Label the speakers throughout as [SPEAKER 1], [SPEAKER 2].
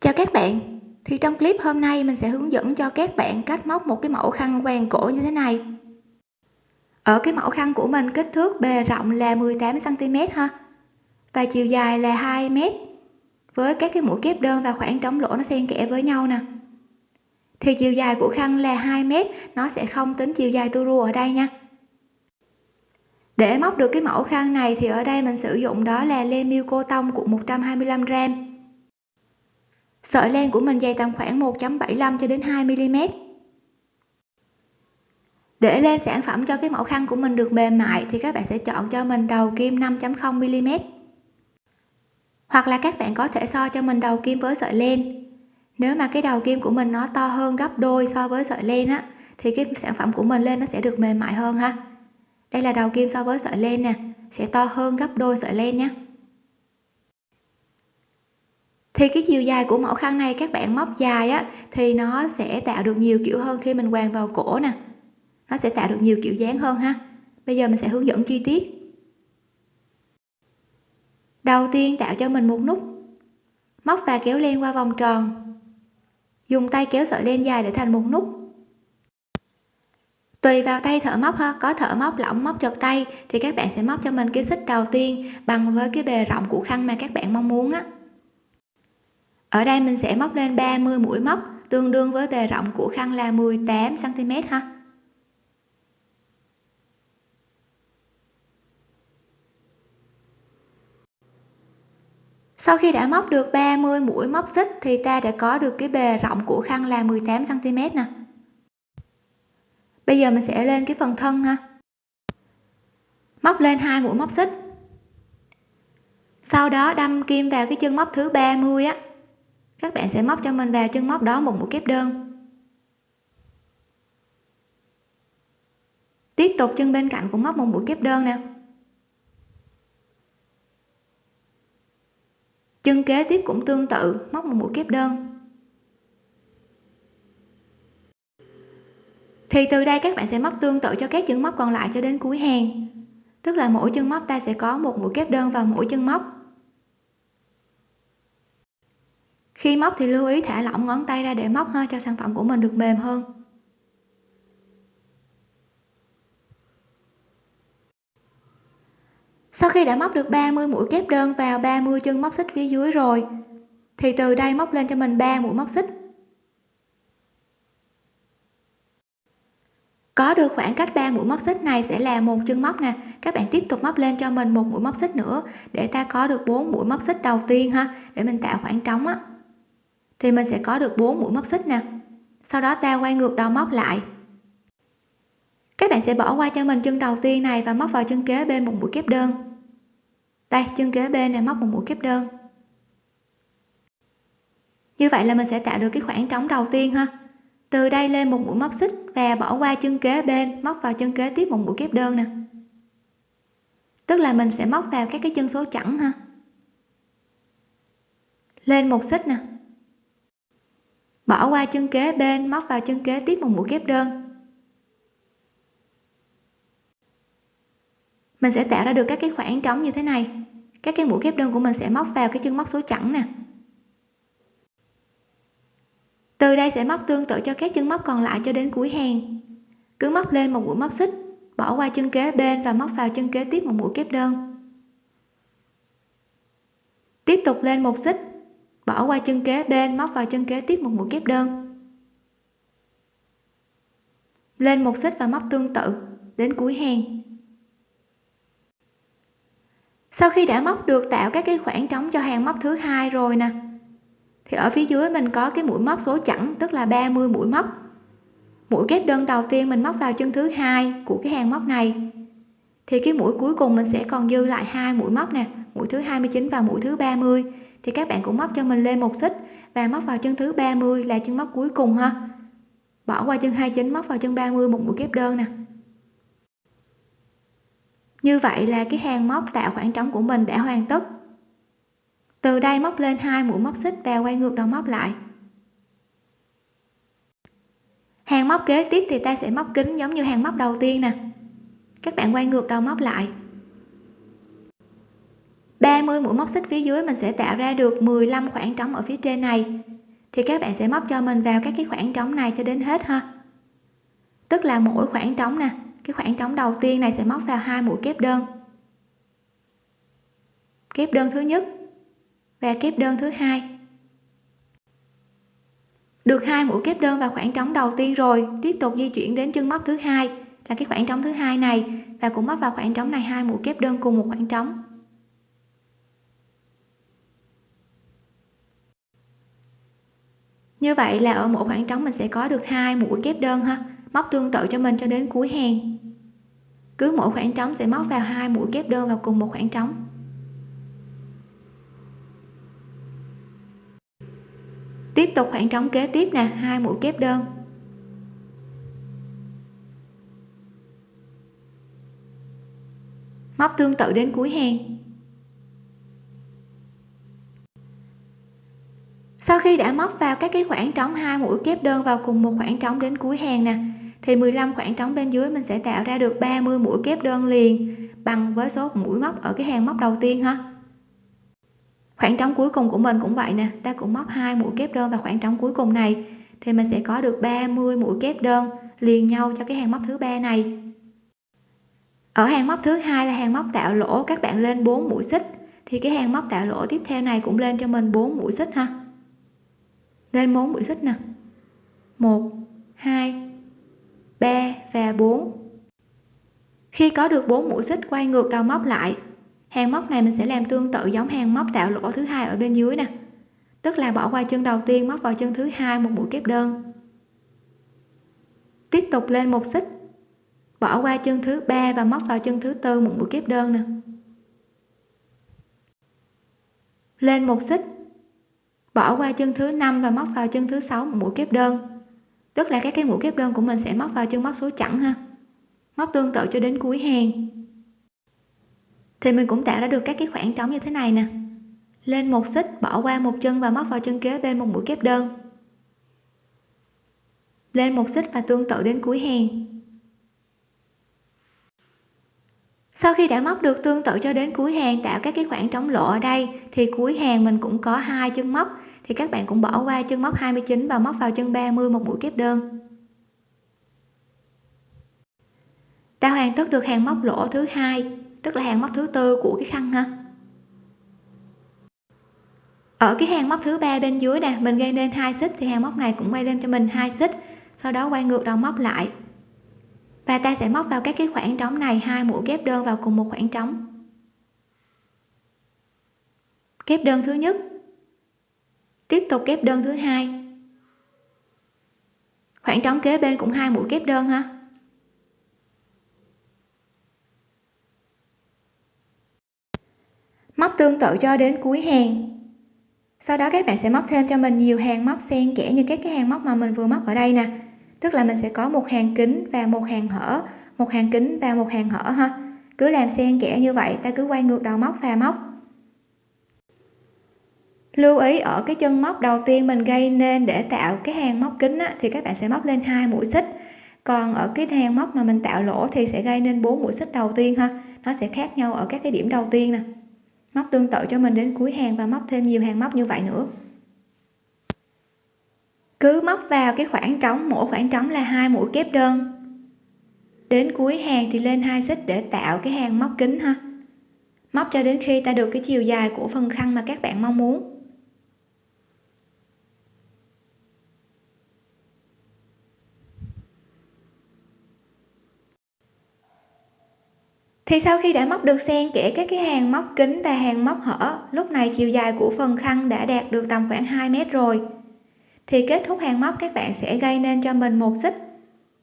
[SPEAKER 1] Chào các bạn, thì trong clip hôm nay mình sẽ hướng dẫn cho các bạn cách móc một cái mẫu khăn quàng cổ như thế này. Ở cái mẫu khăn của mình kích thước bề rộng là 18 cm ha. Và chiều dài là 2 m. Với các cái mũi kép đơn và khoảng trống lỗ nó xen kẽ với nhau nè. Thì chiều dài của khăn là 2 m, nó sẽ không tính chiều dài tua rua ở đây nha. Để móc được cái mẫu khăn này thì ở đây mình sử dụng đó là len miêu cô tông của 125 g sợi len của mình dày tầm khoảng 1.75 cho đến 2 mm để lên sản phẩm cho cái mẫu khăn của mình được mềm mại thì các bạn sẽ chọn cho mình đầu kim 5.0 mm hoặc là các bạn có thể so cho mình đầu kim với sợi len. Nếu mà cái đầu kim của mình nó to hơn gấp đôi so với sợi len á, thì cái sản phẩm của mình lên nó sẽ được mềm mại hơn ha. Đây là đầu kim so với sợi len nè, sẽ to hơn gấp đôi sợi len nhé thì cái chiều dài của mẫu khăn này các bạn móc dài á, thì nó sẽ tạo được nhiều kiểu hơn khi mình quàng vào cổ nè. Nó sẽ tạo được nhiều kiểu dáng hơn ha. Bây giờ mình sẽ hướng dẫn chi tiết. Đầu tiên tạo cho mình một nút. Móc và kéo len qua vòng tròn. Dùng tay kéo sợi len dài để thành một nút. Tùy vào tay thợ móc ha, có thợ móc lỏng móc chật tay, thì các bạn sẽ móc cho mình cái xích đầu tiên bằng với cái bề rộng của khăn mà các bạn mong muốn á ở đây mình sẽ móc lên 30 mũi móc, tương đương với bề rộng của khăn là 18 cm ha. Sau khi đã móc được 30 mũi móc xích thì ta đã có được cái bề rộng của khăn là 18 cm nè. Bây giờ mình sẽ lên cái phần thân ha. Móc lên hai mũi móc xích. Sau đó đâm kim vào cái chân móc thứ 30 á các bạn sẽ móc cho mình vào chân móc đó một mũi kép đơn. Tiếp tục chân bên cạnh cũng móc một mũi kép đơn nè. Chân kế tiếp cũng tương tự, móc một mũi kép đơn. Thì từ đây các bạn sẽ móc tương tự cho các chân móc còn lại cho đến cuối hàng. Tức là mỗi chân móc ta sẽ có một mũi kép đơn vào mỗi chân móc. Khi móc thì lưu ý thả lỏng ngón tay ra để móc ha, cho sản phẩm của mình được mềm hơn. Sau khi đã móc được 30 mũi kép đơn vào 30 chân móc xích phía dưới rồi, thì từ đây móc lên cho mình 3 mũi móc xích. Có được khoảng cách 3 mũi móc xích này sẽ là một chân móc nè. Các bạn tiếp tục móc lên cho mình một mũi móc xích nữa, để ta có được 4 mũi móc xích đầu tiên ha, để mình tạo khoảng trống á thì mình sẽ có được 4 mũi móc xích nè. Sau đó ta quay ngược đầu móc lại. Các bạn sẽ bỏ qua cho mình chân đầu tiên này và móc vào chân kế bên một mũi kép đơn. Đây, chân kế bên này móc một mũi kép đơn. Như vậy là mình sẽ tạo được cái khoảng trống đầu tiên ha. Từ đây lên một mũi móc xích và bỏ qua chân kế bên, móc vào chân kế tiếp một mũi kép đơn nè. Tức là mình sẽ móc vào các cái chân số chẵn ha. Lên một xích nè bỏ qua chân kế bên, móc vào chân kế tiếp một mũi kép đơn. Mình sẽ tạo ra được các cái khoảng trống như thế này. Các cái mũi kép đơn của mình sẽ móc vào cái chân móc số chẵn nè. Từ đây sẽ móc tương tự cho các chân móc còn lại cho đến cuối hàng. Cứ móc lên một mũi móc xích, bỏ qua chân kế bên và móc vào chân kế tiếp một mũi kép đơn. Tiếp tục lên một xích bỏ qua chân kế bên, móc vào chân kế tiếp một mũi kép đơn. Lên một xích và móc tương tự, đến cuối hàng sau khi đã móc được, tạo các cái khoảng trống cho hàng móc thứ hai rồi nè. Thì ở phía dưới mình có cái mũi móc số chẵn, tức là 30 mũi móc. Mũi kép đơn đầu tiên mình móc vào chân thứ hai của cái hàng móc này. Thì cái mũi cuối cùng mình sẽ còn dư lại hai mũi móc nè mũi thứ 29 và mũi thứ 30 thì các bạn cũng móc cho mình lên một xích và móc vào chân thứ 30 là chân móc cuối cùng ha. Bỏ qua chân 29 móc vào chân 30 một mũi kép đơn nè. Như vậy là cái hàng móc tạo khoảng trống của mình đã hoàn tất. Từ đây móc lên hai mũi móc xích và quay ngược đầu móc lại. Hàng móc kế tiếp thì ta sẽ móc kính giống như hàng móc đầu tiên nè. Các bạn quay ngược đầu móc lại. 30 mũi móc xích phía dưới mình sẽ tạo ra được 15 khoảng trống ở phía trên này. Thì các bạn sẽ móc cho mình vào các cái khoảng trống này cho đến hết ha. Tức là mỗi khoảng trống nè, cái khoảng trống đầu tiên này sẽ móc vào hai mũi kép đơn. Kép đơn thứ nhất và kép đơn thứ hai. Được hai mũi kép đơn vào khoảng trống đầu tiên rồi, tiếp tục di chuyển đến chân móc thứ hai, là cái khoảng trống thứ hai này, và cũng móc vào khoảng trống này hai mũi kép đơn cùng một khoảng trống. Như vậy là ở mỗi khoảng trống mình sẽ có được hai mũi kép đơn ha. Móc tương tự cho mình cho đến cuối hàng. Cứ mỗi khoảng trống sẽ móc vào hai mũi kép đơn vào cùng một khoảng trống. Tiếp tục khoảng trống kế tiếp nè, hai mũi kép đơn. Móc tương tự đến cuối hàng. Sau khi đã móc vào các cái khoảng trống, hai mũi kép đơn vào cùng một khoảng trống đến cuối hàng nè, thì 15 khoảng trống bên dưới mình sẽ tạo ra được 30 mũi kép đơn liền bằng với số mũi móc ở cái hàng móc đầu tiên ha. Khoảng trống cuối cùng của mình cũng vậy nè, ta cũng móc hai mũi kép đơn vào khoảng trống cuối cùng này, thì mình sẽ có được 30 mũi kép đơn liền nhau cho cái hàng móc thứ ba này. Ở hàng móc thứ hai là hàng móc tạo lỗ, các bạn lên 4 mũi xích, thì cái hàng móc tạo lỗ tiếp theo này cũng lên cho mình 4 mũi xích ha lên 4 mũi xích nè. 1 2 3 và 4 khi có được 4 mũi xích, quay ngược đầu móc lại. Hàng móc này mình sẽ làm tương tự giống hàng móc tạo lỗ thứ hai ở bên dưới nè. Tức là bỏ qua chân đầu tiên, móc vào chân thứ hai, một mũi kép đơn. Tiếp tục lên một xích. Bỏ qua chân thứ ba và móc vào chân thứ tư, một mũi kép đơn nè. Lên một xích bỏ qua chân thứ năm và móc vào chân thứ sáu một mũi kép đơn. Tức là các cái mũi kép đơn của mình sẽ móc vào chân móc số chẵn ha. Móc tương tự cho đến cuối hàng. Thì mình cũng tạo ra được các cái khoảng trống như thế này nè. Lên một xích, bỏ qua một chân và móc vào chân kế bên một mũi kép đơn. Lên một xích và tương tự đến cuối hàng. Sau khi đã móc được tương tự cho đến cuối hàng tạo các cái khoảng trống lỗ ở đây, thì cuối hàng mình cũng có hai chân móc. Thì các bạn cũng bỏ qua chân móc 29 và móc vào chân 30 một mũi kép đơn. Ta hoàn tất được hàng móc lỗ thứ hai, tức là hàng móc thứ tư của cái khăn ha. Ở cái hàng móc thứ ba bên dưới nè, mình gây nên hai xích, thì hàng móc này cũng quay lên cho mình hai xích. Sau đó quay ngược đầu móc lại và ta sẽ móc vào các cái khoảng trống này, hai mũi kép đơn vào cùng một khoảng trống. Kép đơn thứ nhất. Tiếp tục kép đơn thứ hai. Khoảng trống kế bên cũng hai mũi kép đơn ha. Móc tương tự cho đến cuối hàng. Sau đó các bạn sẽ móc thêm cho mình nhiều hàng móc xen kẽ như các cái hàng móc mà mình vừa móc ở đây nè tức là mình sẽ có một hàng kính và một hàng hở một hàng kính và một hàng hở ha. Cứ làm xen kẽ như vậy ta cứ quay ngược đầu móc và móc. Lưu ý ở cái chân móc đầu tiên mình gây nên để tạo cái hàng móc kính á, thì các bạn sẽ móc lên hai mũi xích. Còn ở cái hàng móc mà mình tạo lỗ thì sẽ gây nên bốn mũi xích đầu tiên ha. Nó sẽ khác nhau ở các cái điểm đầu tiên nè. Móc tương tự cho mình đến cuối hàng và móc thêm nhiều hàng móc như vậy nữa cứ móc vào cái khoảng trống, mỗi khoảng trống là hai mũi kép đơn. Đến cuối hàng thì lên hai xích để tạo cái hàng móc kính ha. Móc cho đến khi ta được cái chiều dài của phần khăn mà các bạn mong muốn. Thì sau khi đã móc được xen kẽ các cái hàng móc kính và hàng móc hở, lúc này chiều dài của phần khăn đã đạt được tầm khoảng 2 mét rồi thì kết thúc hàng móc, các bạn sẽ gây nên cho mình một xích,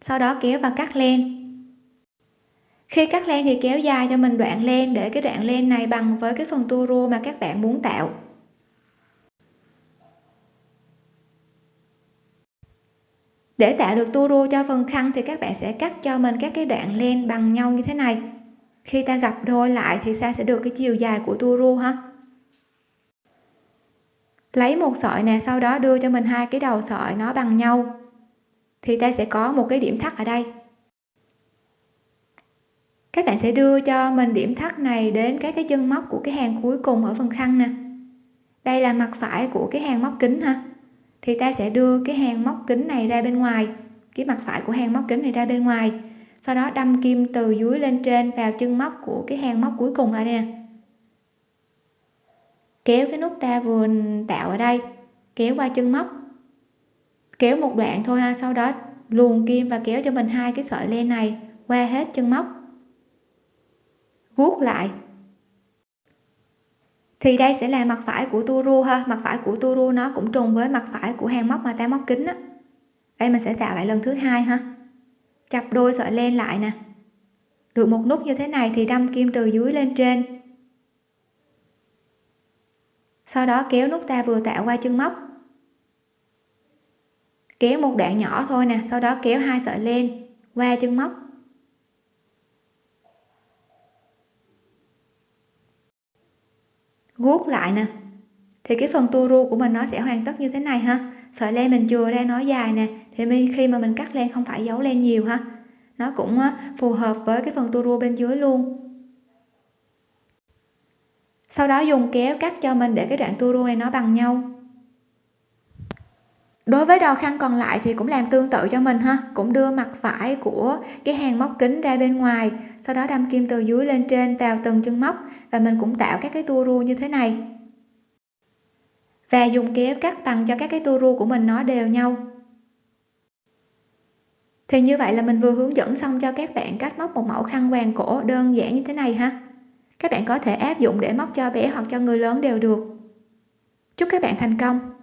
[SPEAKER 1] sau đó kéo và cắt len. Khi cắt len thì kéo dài cho mình đoạn len, để cái đoạn len này bằng với cái phần tua rua mà các bạn muốn tạo. Để tạo được tua rua cho phần khăn thì các bạn sẽ cắt cho mình các cái đoạn len bằng nhau như thế này. Khi ta gặp đôi lại thì ta sẽ được cái chiều dài của tua rua ha lấy một sợi nè, sau đó đưa cho mình hai cái đầu sợi nó bằng nhau. Thì ta sẽ có một cái điểm thắt ở đây. Các bạn sẽ đưa cho mình điểm thắt này đến các cái chân móc của cái hàng cuối cùng ở phần khăn nè. Đây là mặt phải của cái hàng móc kính ha thì ta sẽ đưa cái hàng móc kính này ra bên ngoài, cái mặt phải của hàng móc kính này ra bên ngoài. Sau đó đâm kim từ dưới lên trên vào chân móc của cái hàng móc cuối cùng lại nè kéo cái nút ta vừa tạo ở đây, kéo qua chân móc. Kéo một đoạn thôi ha, sau đó luồn kim và kéo cho mình hai cái sợi len này qua hết chân móc. Vuốt lại. Thì đây sẽ là mặt phải của tua rua ha, mặt phải của tua rua nó cũng trùng với mặt phải của hàng móc mà ta móc kính á. Đây mình sẽ tạo lại lần thứ hai ha. Chập đôi sợi len lại nè. Được một nút như thế này thì đâm kim từ dưới lên trên sau đó kéo nút ta vừa tạo qua chân móc. Kéo một đoạn nhỏ thôi nè, sau đó kéo hai sợi len qua chân móc. Guốc lại nè. Thì cái phần tua ru của mình nó sẽ hoàn tất như thế này ha. Sợi len mình chừa ra nó dài nè. Thì khi mà mình cắt len không phải giấu len nhiều ha. Nó cũng ờ, phù hợp với cái phần tua rua bên dưới luôn sau đó dùng kéo cắt cho mình để cái đoạn tua rua này nó bằng nhau. Đối với đầu khăn còn lại thì cũng làm tương tự cho mình ha. Cũng đưa mặt phải của cái hàng móc kính ra bên ngoài, sau đó đâm kim từ dưới lên trên vào từng chân móc và mình cũng tạo các cái tua rua như thế này. Và dùng kéo cắt bằng cho các cái tua rua của mình nó đều nhau. Thì như vậy là mình vừa hướng dẫn xong cho các bạn cách móc một mẫu khăn quàng cổ đơn giản như thế này ha các bạn có thể áp dụng để móc cho bé hoặc cho người lớn đều được. Chúc các bạn thành công!